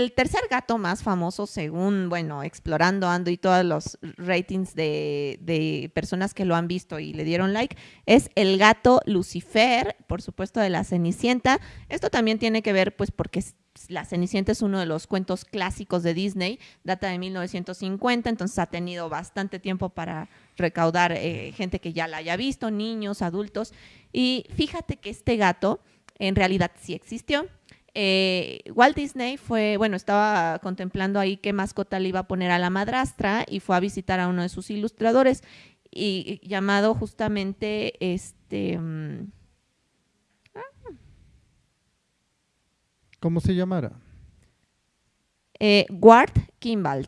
el tercer gato más famoso, según, bueno, explorando ando y todos los ratings de, personas que lo han visto y le dieron like, es el gato Lucifer, por supuesto, de la Cenicienta. Esto también tiene que ver, pues, porque la Cenicienta es uno de los cuentos clásicos de Disney, data de 1950, entonces ha tenido bastante tiempo para recaudar eh, gente que ya la haya visto, niños, adultos. Y fíjate que este gato en realidad sí existió. Eh, Walt Disney fue, bueno, estaba contemplando ahí qué mascota le iba a poner a la madrastra y fue a visitar a uno de sus ilustradores y, llamado justamente este... Mm, ¿Cómo se llamara? Eh, Ward Kimball.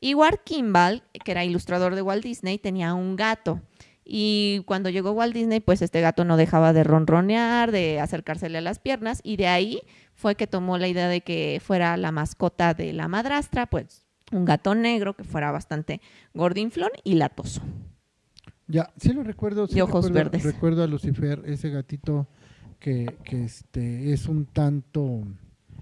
Y Ward Kimball, que era ilustrador de Walt Disney, tenía un gato. Y cuando llegó Walt Disney, pues este gato no dejaba de ronronear, de acercársele a las piernas, y de ahí fue que tomó la idea de que fuera la mascota de la madrastra, pues un gato negro que fuera bastante gordinflón y latoso. Ya, sí lo recuerdo. Sí y ojos recuerdo, verdes. Recuerdo a Lucifer, ese gatito que, que este, es un tanto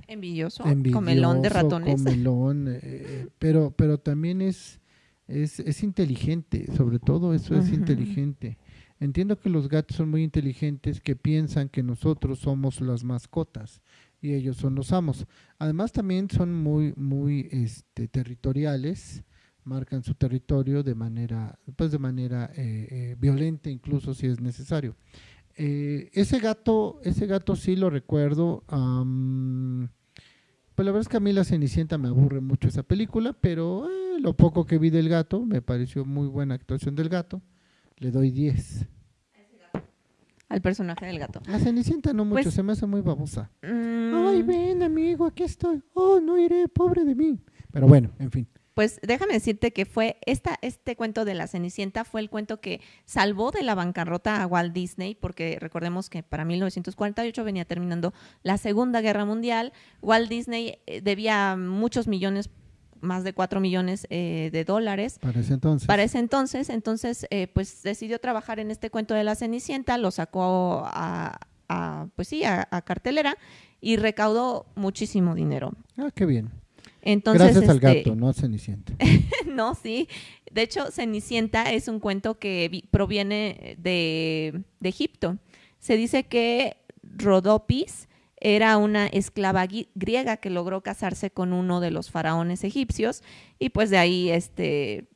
Envidioso, comelón de ratones. Comelón, eh, eh, pero, pero también es, es, es, inteligente, sobre todo eso es inteligente. Entiendo que los gatos son muy inteligentes, que piensan que nosotros somos las mascotas y ellos son los amos. Además también son muy, muy este, territoriales, marcan su territorio de manera, pues de manera eh, violenta, incluso si es necesario. ese gato, ese gato sí lo recuerdo. Pues la verdad es que a mí la Cenicienta me aburre mucho esa película, pero eh, lo poco que vi del gato, me pareció muy buena actuación del gato, le doy 10. Al personaje del gato. La Cenicienta no mucho, pues, se me hace muy babosa. Mm. Ay, ven amigo, aquí estoy. Oh, no iré, pobre de mí. Pero bueno, en fin. Pues déjame decirte que fue esta, este cuento de la Cenicienta fue el cuento que salvó de la bancarrota a Walt Disney, porque recordemos que para 1948 venía terminando la Segunda Guerra Mundial. Walt Disney eh, debía muchos millones más de cuatro millones eh, de dólares. Para ese entonces. Para ese entonces, entonces, eh, pues decidió trabajar en este cuento de la Cenicienta, lo sacó a, pues sí, a, cartelera y recaudó muchísimo dinero. Ah, qué bien. Entonces, Gracias al este, gato, no a Cenicienta. no, sí. De hecho, Cenicienta es un cuento que proviene de, Egipto. Se dice que Rodopis era una esclava griega que logró casarse con uno de los faraones egipcios y pues de ahí este,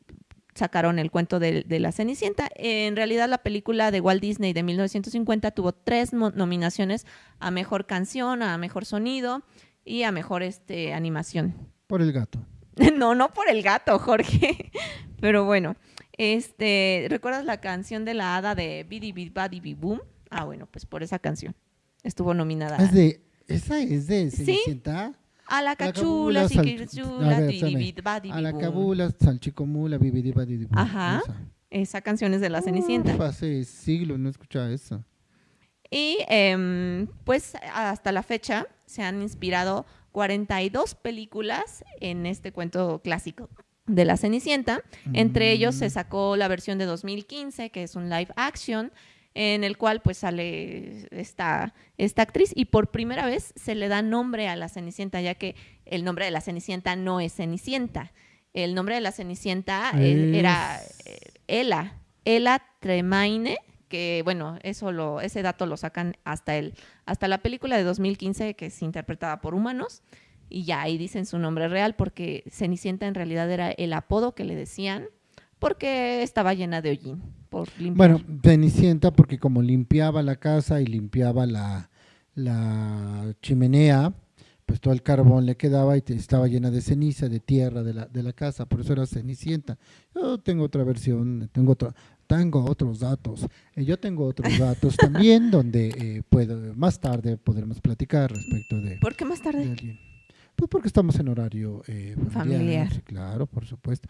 sacaron el cuento de, de, la Cenicienta. En realidad la película de Walt Disney de 1950 tuvo tres nominaciones a Mejor Canción, a Mejor Sonido y a Mejor este, Animación. Por el gato. no, no por el gato, Jorge. Pero bueno, este, ¿recuerdas la canción de la hada de Bidi Bidi Boom? Ah, bueno, pues por esa canción estuvo nominada. ¿Es de, ¿Esa es de Cenicienta? ¿Sí? A la cachula, siquichula, A la cabula, salchicomula, bibidi badi Ajá, esa. canción es de la Cenicienta. hace siglos no escuchaba eso. Y eh, pues hasta la fecha se han inspirado 42 películas en este cuento clásico de la Cenicienta. Entre ellos se mm. sacó la versión de 2015, que es un live action, en el cual pues sale esta, esta actriz y por primera vez se le da nombre a la Cenicienta, ya que el nombre de la Cenicienta no es Cenicienta. El nombre de la Cenicienta era Ela, Ela Tremaine, que bueno, eso lo, ese dato lo sacan hasta el, hasta la película de 2015 que es interpretada por humanos y ya ahí dicen su nombre real porque Cenicienta en realidad era el apodo que le decían porque estaba llena de hollín. Por bueno, Cenicienta porque como limpiaba la casa y limpiaba la, la chimenea, pues todo el carbón le quedaba y estaba llena de ceniza, de tierra de la, de la casa, por eso era Cenicienta. Yo tengo otra versión, tengo otra, tengo otros datos. Eh, yo tengo otros datos también donde eh, puedo, más tarde podremos platicar respecto de... ¿Por qué más tarde? Pues porque estamos en horario eh, familiar, Claro, por supuesto.